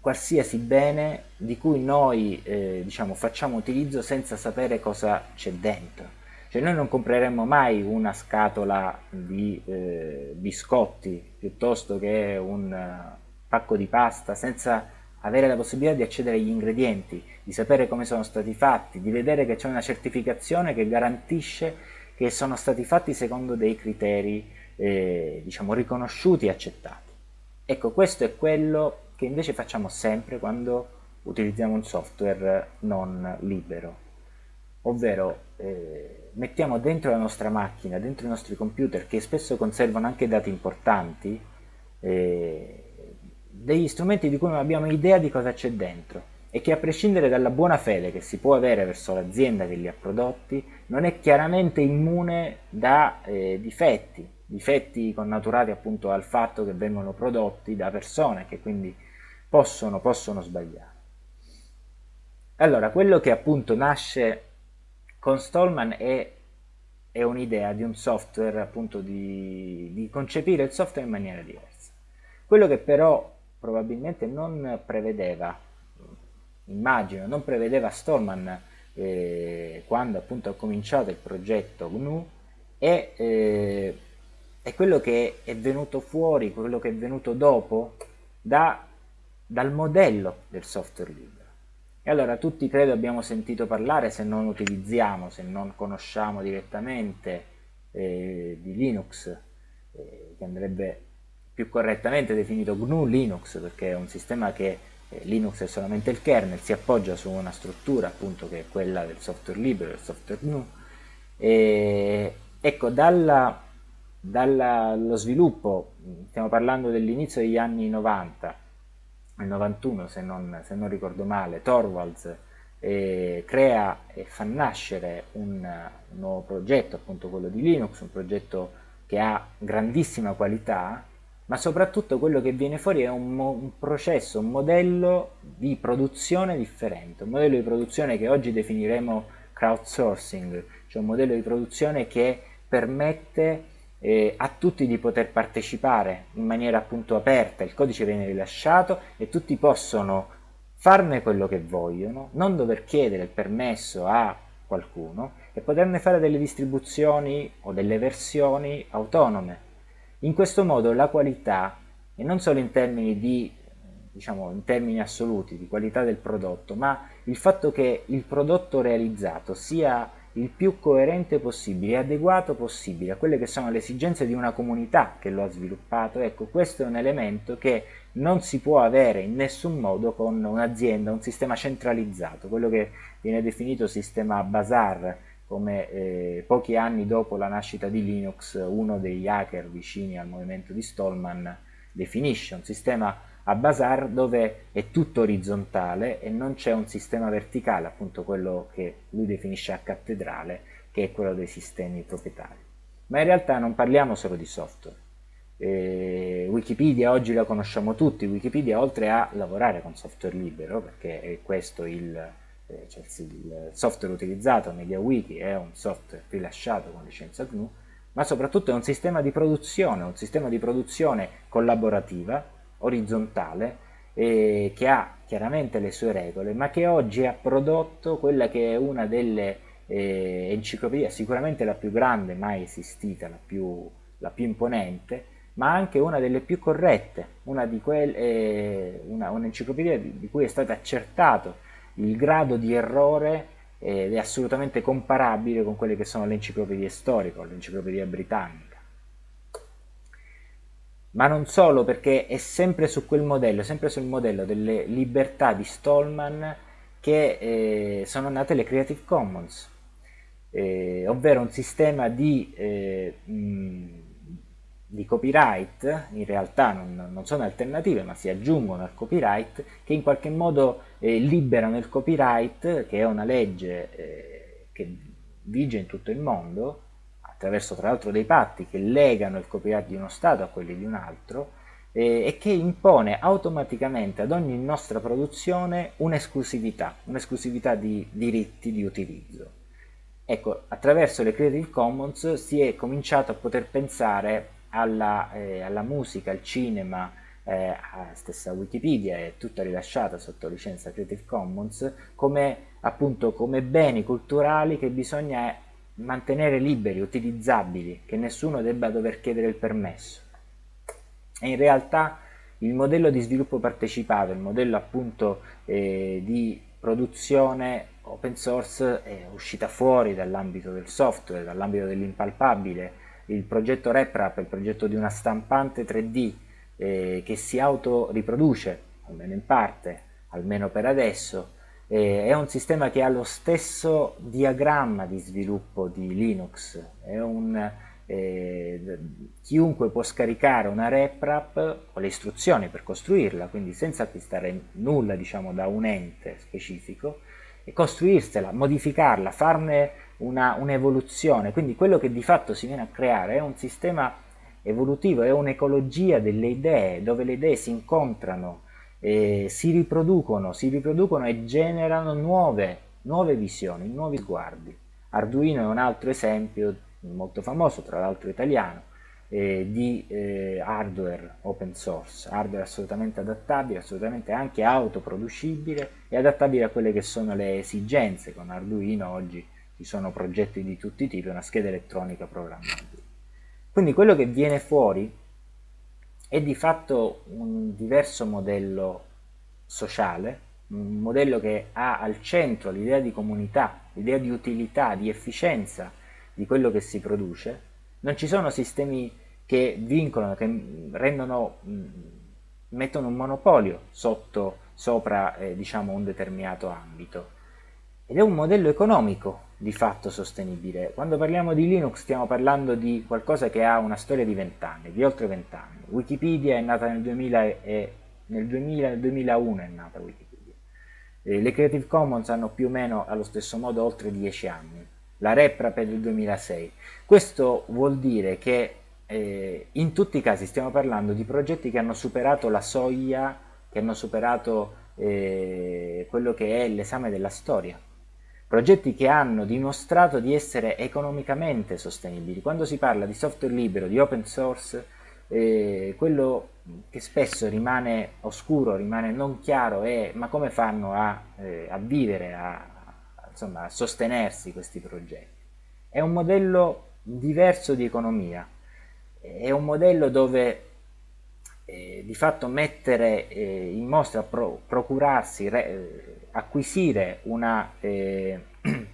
qualsiasi bene di cui noi eh, diciamo, facciamo utilizzo senza sapere cosa c'è dentro. Cioè noi non compreremmo mai una scatola di eh, biscotti piuttosto che un uh, pacco di pasta senza avere la possibilità di accedere agli ingredienti, di sapere come sono stati fatti, di vedere che c'è una certificazione che garantisce che sono stati fatti secondo dei criteri eh, diciamo riconosciuti e accettati. Ecco, questo è quello che invece facciamo sempre quando utilizziamo un software non libero, ovvero eh, mettiamo dentro la nostra macchina, dentro i nostri computer che spesso conservano anche dati importanti, eh, degli strumenti di cui non abbiamo idea di cosa c'è dentro e che a prescindere dalla buona fede che si può avere verso l'azienda che li ha prodotti, non è chiaramente immune da eh, difetti, difetti connaturati appunto al fatto che vengono prodotti da persone che quindi possono, possono sbagliare. Allora, quello che appunto nasce con Stallman è, è un'idea di un software, appunto di, di concepire il software in maniera diversa. Quello che però probabilmente non prevedeva, immagino, non prevedeva Stallman eh, quando appunto ha cominciato il progetto GNU è, eh, è quello che è venuto fuori, quello che è venuto dopo da dal modello del software libero. E allora tutti credo abbiamo sentito parlare, se non utilizziamo, se non conosciamo direttamente eh, di Linux, eh, che andrebbe più correttamente definito GNU Linux, perché è un sistema che Linux è solamente il kernel, si appoggia su una struttura appunto che è quella del software libero, del software GNU. E, ecco, dallo sviluppo, stiamo parlando dell'inizio degli anni 90, nel 91 se non, se non ricordo male, Torvalds eh, crea e fa nascere un, un, nuovo progetto, appunto quello di Linux, un progetto che ha grandissima qualità, ma soprattutto quello che viene fuori è un, un processo, un modello di produzione differente, un modello di produzione che oggi definiremo crowdsourcing, cioè un modello di produzione che permette eh, a tutti di poter partecipare in maniera appunto aperta, il codice viene rilasciato e tutti possono farne quello che vogliono, non dover chiedere il permesso a qualcuno e poterne fare delle distribuzioni o delle versioni autonome. In questo modo la qualità, e non solo in termini di diciamo in termini assoluti di qualità del prodotto, ma il fatto che il prodotto realizzato sia il più coerente possibile adeguato possibile a quelle che sono le esigenze di una comunità che lo ha sviluppato. Ecco, questo è un elemento che non si può avere in nessun modo con un'azienda, un sistema centralizzato, quello che viene definito sistema Bazar, come eh, pochi anni dopo la nascita di Linux uno degli hacker vicini al movimento di Stallman definisce un sistema a Bazar dove è tutto orizzontale e non c'è un sistema verticale, appunto quello che lui definisce a cattedrale, che è quello dei sistemi proprietari. Ma in realtà non parliamo solo di software. Eh, Wikipedia oggi la conosciamo tutti, Wikipedia oltre a lavorare con software libero, perché è questo il, cioè il software utilizzato, MediaWiki è un software rilasciato con licenza GNU, ma soprattutto è un sistema di produzione, un sistema di produzione collaborativa orizzontale eh, che ha chiaramente le sue regole, ma che oggi ha prodotto quella che è una delle eh, enciclopedie, sicuramente la più grande mai esistita, la più, la più imponente, ma anche una delle più corrette, una di eh, un'enciclopedia un di, di cui è stato accertato il grado di errore ed è assolutamente comparabile con quelle che sono le enciclopedie storiche o l'enciclopedia britannica ma non solo perché è sempre su quel modello, sempre sul modello delle libertà di Stallman che eh, sono nate le Creative Commons, eh, ovvero un sistema di, eh, mh, di, copyright, in realtà non, non, sono alternative ma si aggiungono al copyright, che in qualche modo eh, liberano il copyright, che è una legge eh, che vige in tutto il mondo, attraverso tra l'altro dei patti che legano il copyright di uno Stato a quelli di un altro e che impone automaticamente ad ogni nostra produzione un'esclusività, un'esclusività di diritti di utilizzo. Ecco, attraverso le Creative Commons si è cominciato a poter pensare alla, eh, alla musica, al cinema, eh, stessa Wikipedia è tutta rilasciata sotto licenza Creative Commons come, appunto, come beni culturali che bisogna mantenere liberi, utilizzabili, che nessuno debba dover chiedere il permesso. E in realtà il modello di sviluppo partecipato, il modello appunto eh, di produzione open source è uscita fuori dall'ambito del software, dall'ambito dell'impalpabile. Il progetto RepRap il progetto di una stampante 3D eh, che si autoriproduce, almeno in parte, almeno per adesso, eh, è un sistema che ha lo stesso diagramma di sviluppo di Linux, un, eh, chiunque può scaricare una RepRap o le istruzioni per costruirla, quindi senza acquistare nulla diciamo, da un ente specifico, e costruirsela, modificarla, farne un'evoluzione, un quindi quello che di fatto si viene a creare è un sistema evolutivo, è un'ecologia delle idee, dove le idee si incontrano, eh, si riproducono, si riproducono e generano nuove, nuove visioni, nuovi sguardi. Arduino è un altro esempio molto famoso, tra l'altro italiano, eh, di eh, hardware open source, hardware assolutamente adattabile, assolutamente anche autoproducibile e adattabile a quelle che sono le esigenze. Con Arduino oggi ci sono progetti di tutti i tipi, una scheda elettronica programmabile. Quindi quello che viene fuori è di fatto un diverso modello sociale, un modello che ha al centro l'idea di comunità, l'idea di utilità, di efficienza di quello che si produce. Non ci sono sistemi che vincolano, che rendono, mettono un monopolio sotto, sopra eh, diciamo, un determinato ambito. Ed è un modello economico di fatto sostenibile. Quando parliamo di Linux stiamo parlando di qualcosa che ha una storia di vent'anni, di oltre vent'anni. Wikipedia è nata nel 2000 e nel, 2000, nel 2001 è nata Wikipedia. Le Creative Commons hanno più o meno allo stesso modo oltre dieci anni. La RepRap è del 2006. Questo vuol dire che eh, in tutti i casi stiamo parlando di progetti che hanno superato la soglia, che hanno superato eh, quello che è l'esame della storia progetti che hanno dimostrato di essere economicamente sostenibili. Quando si parla di software libero, di open source, eh, quello che spesso rimane oscuro, rimane non chiaro è ma come fanno a, eh, a vivere, a, insomma, a sostenersi questi progetti. È un modello diverso di economia, è un modello dove eh, di fatto mettere eh, in mostra, pro, procurarsi, re, eh, acquisire una, eh,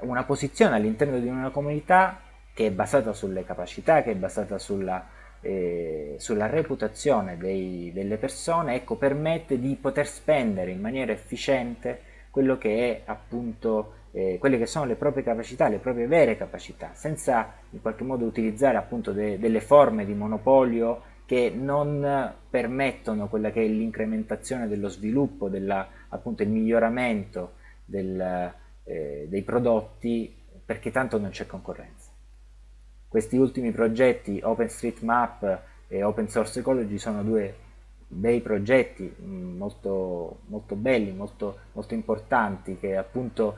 una posizione all'interno di una comunità che è basata sulle capacità, che è basata sulla, eh, sulla reputazione dei, delle persone, ecco, permette di poter spendere in maniera efficiente quello che è appunto eh, quelle che sono le proprie capacità, le proprie vere capacità, senza in qualche modo utilizzare appunto de, delle forme di monopolio che non permettono quella che è l'incrementazione dello sviluppo, della, appunto il miglioramento del, eh, dei prodotti perché tanto non c'è concorrenza. Questi ultimi progetti OpenStreetMap e Open Source Ecology sono due bei progetti mm, molto, molto belli, molto, molto importanti che appunto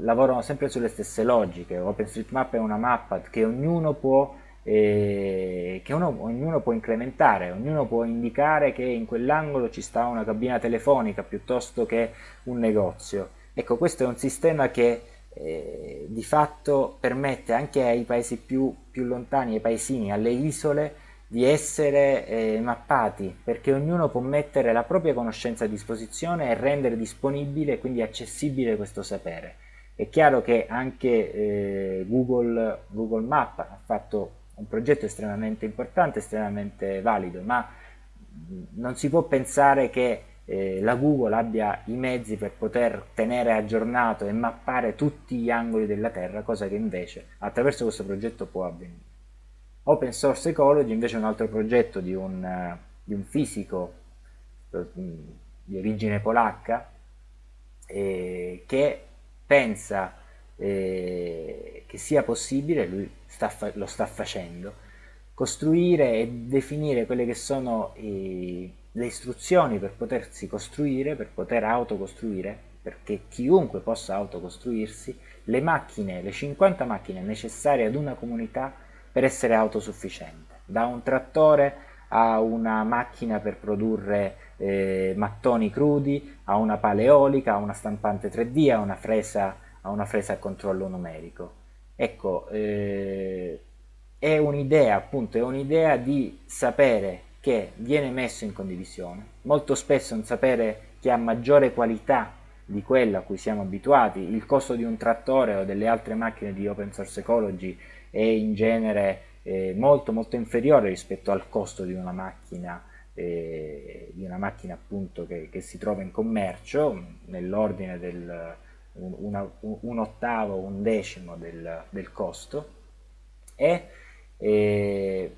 lavorano sempre sulle stesse logiche. OpenStreetMap è una mappa che ognuno può che uno, ognuno può incrementare, ognuno può indicare che in quell'angolo ci sta una cabina telefonica piuttosto che un negozio. Ecco, questo è un sistema che eh, di fatto permette anche ai paesi più, più, lontani, ai paesini, alle isole, di essere eh, mappati, perché ognuno può mettere la propria conoscenza a disposizione e rendere disponibile, quindi accessibile questo sapere. È chiaro che anche eh, Google, Google Map ha fatto un progetto estremamente importante, estremamente valido, ma non si può pensare che eh, la Google abbia i mezzi per poter tenere aggiornato e mappare tutti gli angoli della Terra, cosa che invece attraverso questo progetto può avvenire. Open Source Ecology invece è un altro progetto di un, uh, di un fisico uh, di origine polacca eh, che pensa eh, che sia possibile, lui sta lo sta facendo, costruire e definire quelle che sono i, le istruzioni per potersi costruire, per poter autocostruire perché chiunque possa autocostruirsi le macchine, le 50 macchine necessarie ad una comunità per essere autosufficiente, da un trattore a una macchina per produrre eh, mattoni crudi, a una paleolica, a una stampante 3D, a una fresa a, una fresa a controllo numerico. Ecco, eh, è un'idea, appunto, è un'idea di sapere che viene messo in condivisione, molto spesso un sapere che ha maggiore qualità di quella a cui siamo abituati, il costo di un trattore o delle altre macchine di open source ecology è in genere eh, molto molto inferiore rispetto al costo di una macchina eh, di una macchina appunto che, che, si trova in commercio nell'ordine del un, una, un, ottavo, un decimo del, del costo e eh,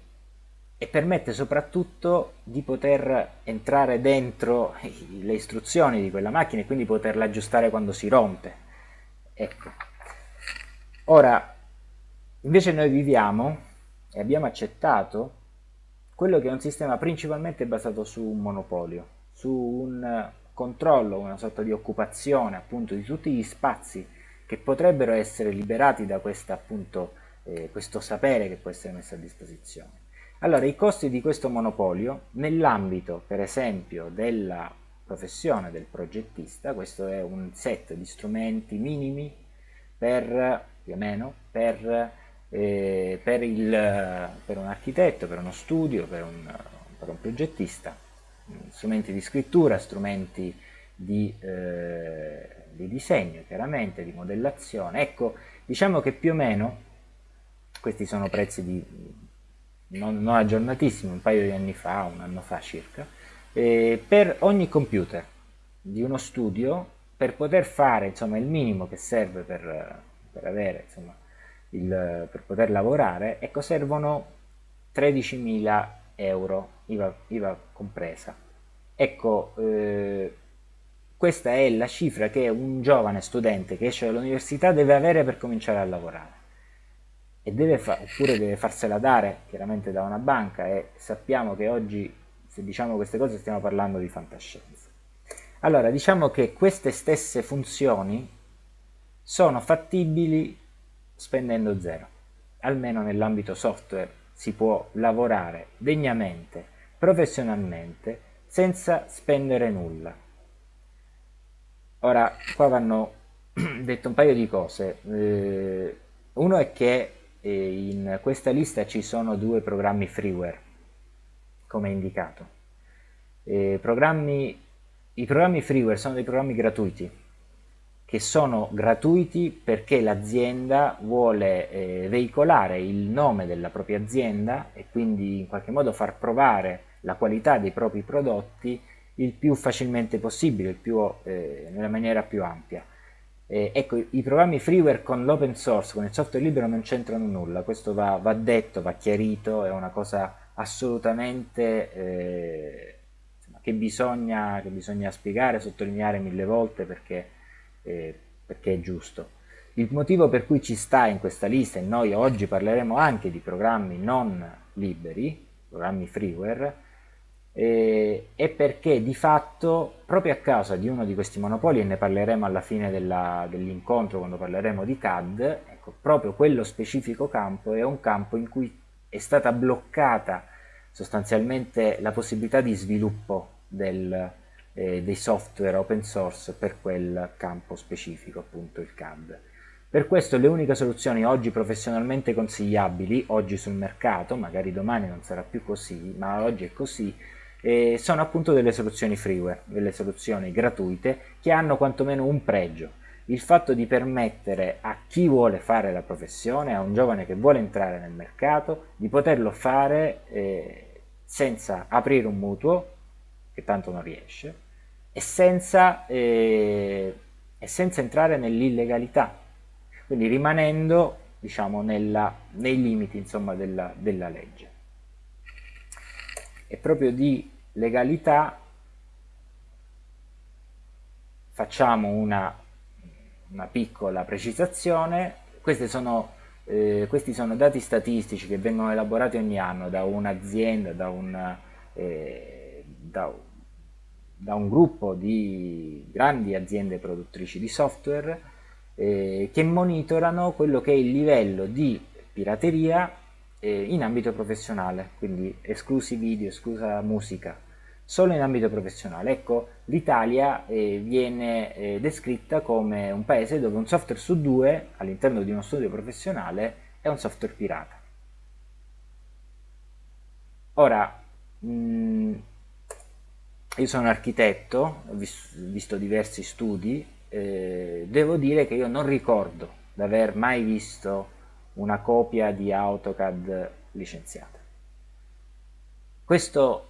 e permette soprattutto di poter entrare dentro le istruzioni di quella macchina e quindi poterla aggiustare quando si rompe. Ecco. Ora, invece noi viviamo e abbiamo accettato quello che è un sistema principalmente basato su un monopolio, su un controllo, una sorta di occupazione appunto di tutti gli spazi che potrebbero essere liberati da questa, appunto, eh, questo sapere che può essere messo a disposizione. Allora, i costi di questo monopolio, nell'ambito, per esempio, della professione del progettista, questo è un set di strumenti minimi per, più o meno, per, eh, per, il, per un architetto, per uno studio, per un, per un progettista, strumenti di scrittura, strumenti di, eh, di disegno, chiaramente, di modellazione. Ecco, diciamo che più o meno questi sono prezzi di non, non aggiornatissimi, un paio di anni fa, un anno fa circa, eh, per ogni computer di uno studio per poter fare insomma, il minimo che serve per, per, avere, insomma, il, per poter lavorare, ecco, servono 13.000 euro, IVA, IVA compresa. Ecco, eh, questa è la cifra che un giovane studente che esce dall'università deve avere per cominciare a lavorare e deve oppure deve farsela dare chiaramente da una banca e sappiamo che oggi se diciamo queste cose stiamo parlando di fantascienza. Allora diciamo che queste stesse funzioni sono fattibili spendendo zero, almeno nell'ambito software si può lavorare degnamente, professionalmente, senza spendere nulla. Ora, qua vanno detto un paio di cose. Eh, uno è che e in questa lista ci sono due programmi freeware come indicato programmi, i programmi freeware sono dei programmi gratuiti che sono gratuiti perché l'azienda vuole eh, veicolare il nome della propria azienda e quindi in qualche modo far provare la qualità dei propri prodotti il più facilmente possibile, il più, eh, nella maniera più ampia. Eh, ecco, i programmi freeware con l'open source, con il software libero non c'entrano nulla, questo va, va, detto, va chiarito, è una cosa assolutamente eh, che, bisogna, che, bisogna, spiegare, sottolineare mille volte perché, eh, perché è giusto. Il motivo per cui ci sta in questa lista, e noi oggi parleremo anche di programmi non liberi, programmi freeware, eh, è perché di fatto proprio a causa di uno di questi monopoli e ne parleremo alla fine dell'incontro quando parleremo di CAD ecco, proprio quello specifico campo è un campo in cui è stata bloccata sostanzialmente la possibilità di sviluppo del, eh, dei software open source per quel campo specifico appunto il CAD per questo le uniche soluzioni oggi professionalmente consigliabili, oggi sul mercato, magari domani non sarà più così, ma oggi è così, eh, sono appunto delle soluzioni freeware, delle soluzioni gratuite che hanno quantomeno un pregio, il fatto di permettere a chi vuole fare la professione, a un giovane che vuole entrare nel mercato, di poterlo fare eh, senza aprire un mutuo, che tanto non riesce, e senza, eh, e senza entrare nell'illegalità, quindi rimanendo diciamo, nella, nei limiti insomma, della, della legge. E proprio di legalità facciamo una, una piccola precisazione, sono, eh, questi sono dati statistici che vengono elaborati ogni anno da un'azienda, da, un, eh, da, da un gruppo di grandi aziende produttrici di software eh, che monitorano quello che è il livello di pirateria eh, in ambito professionale, quindi esclusi video, esclusa musica, solo in ambito professionale. Ecco, l'Italia eh, viene eh, descritta come un paese dove un software su due all'interno di uno studio professionale è un software pirata. Ora, mh, mm, io sono architetto, ho visto diversi studi, eh, devo dire che io non ricordo di aver mai visto una copia di AutoCAD licenziata. Questo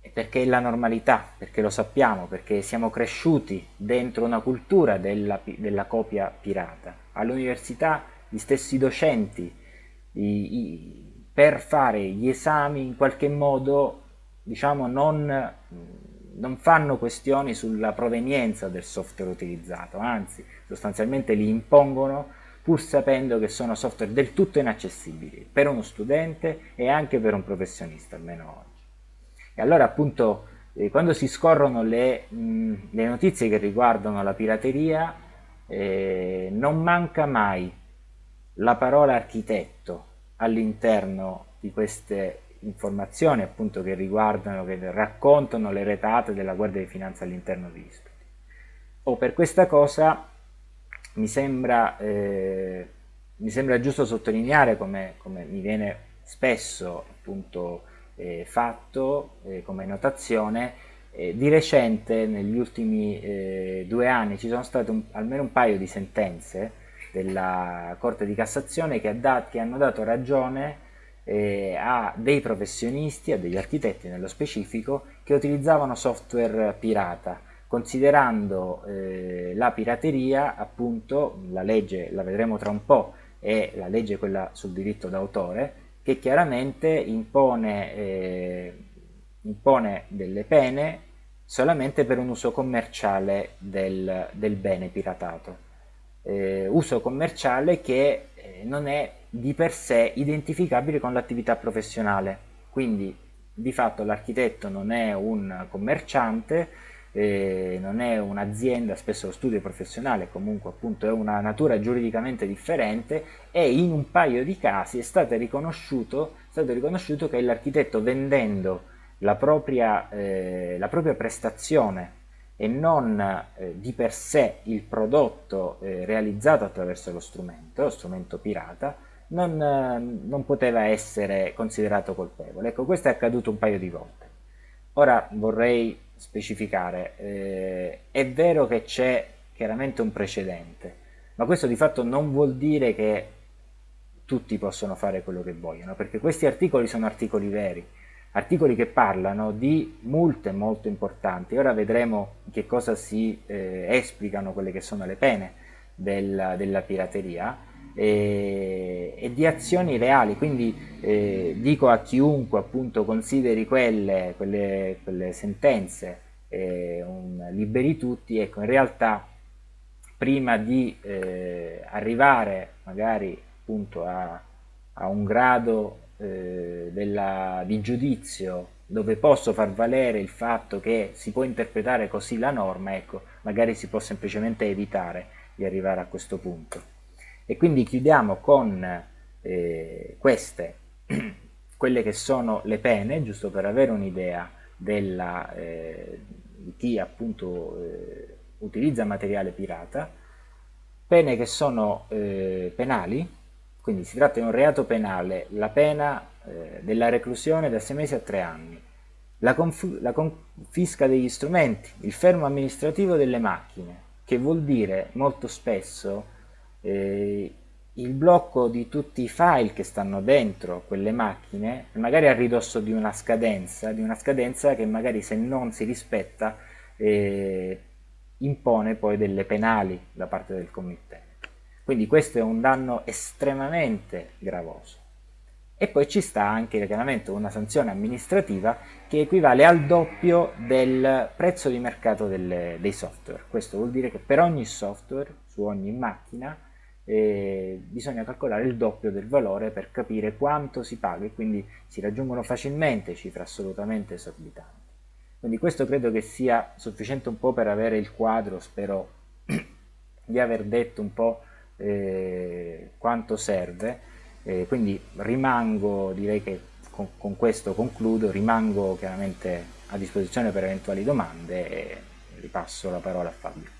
è perché è la normalità, perché lo sappiamo, perché siamo cresciuti dentro una cultura della, della copia pirata. All'università gli stessi docenti i, i, per fare gli esami in qualche modo diciamo non, non fanno questioni sulla provenienza del software utilizzato, anzi sostanzialmente li impongono pur sapendo che sono software del tutto inaccessibili per uno studente e anche per un professionista, almeno oggi. E allora appunto eh, quando si scorrono le, mh, le, notizie che riguardano la pirateria eh, non manca mai la parola architetto all'interno di queste informazioni appunto che riguardano, che raccontano le retate della Guardia di Finanza all'interno degli studi. O per questa cosa mi sembra, eh, mi sembra giusto sottolineare come, come, mi viene spesso appunto eh, fatto eh, come notazione eh, di recente negli ultimi eh, due anni ci sono state un, almeno un paio di sentenze della Corte di Cassazione che, dat, che hanno dato ragione eh, a dei professionisti, a degli architetti nello specifico, che utilizzavano software pirata considerando eh, la pirateria, appunto, la legge, la vedremo tra un po', è la legge quella sul diritto d'autore, che chiaramente impone, eh, impone, delle pene solamente per un uso commerciale del, del bene piratato. Eh, uso commerciale che eh, non è di per sé identificabile con l'attività professionale, quindi di fatto l'architetto non è un commerciante, eh, non è un'azienda, spesso lo studio professionale comunque appunto è una natura giuridicamente differente e in un paio di casi è stato riconosciuto, è stato riconosciuto che l'architetto vendendo la propria, eh, la propria, prestazione e non eh, di per sé il prodotto eh, realizzato attraverso lo strumento, lo strumento pirata, non, eh, non poteva essere considerato colpevole. Ecco, questo è accaduto un paio di volte. Ora vorrei specificare, eh, è vero che c'è chiaramente un precedente, ma questo di fatto non vuol dire che tutti possono fare quello che vogliono, perché questi articoli sono articoli veri, articoli che parlano di multe molto importanti. Ora vedremo che cosa si eh, esplicano quelle che sono le pene della, della pirateria, e, e di azioni reali, quindi eh, dico a chiunque appunto consideri quelle, quelle, quelle sentenze eh, un liberi tutti, ecco in realtà prima di eh, arrivare magari appunto a, a un grado eh, della, di giudizio dove posso far valere il fatto che si può interpretare così la norma, ecco, magari si può semplicemente evitare di arrivare a questo punto. E quindi chiudiamo con eh, queste, quelle che sono le pene, giusto per avere un'idea eh, di chi appunto eh, utilizza materiale pirata, pene che sono eh, penali, quindi si tratta di un reato penale, la pena eh, della reclusione da 6 mesi a 3 anni, la, la confisca degli strumenti, il fermo amministrativo delle macchine, che vuol dire molto spesso eh, il blocco di tutti i file che stanno dentro quelle macchine, magari a ridosso di una scadenza, di una scadenza che magari se non si rispetta eh, impone poi delle penali da parte del committente. Quindi questo è un danno estremamente gravoso. E poi ci sta anche chiaramente una sanzione amministrativa che equivale al doppio del prezzo di mercato delle, dei software. Questo vuol dire che per ogni software, su ogni macchina, eh, bisogna calcolare il doppio del valore per capire quanto si paga e quindi si raggiungono facilmente cifre assolutamente esorbitanti. Quindi questo credo che sia sufficiente un po' per avere il quadro, spero di aver detto un po' eh, quanto serve, eh, quindi rimango, direi che con, con questo concludo, rimango chiaramente a disposizione per eventuali domande e ripasso la parola a Fabio.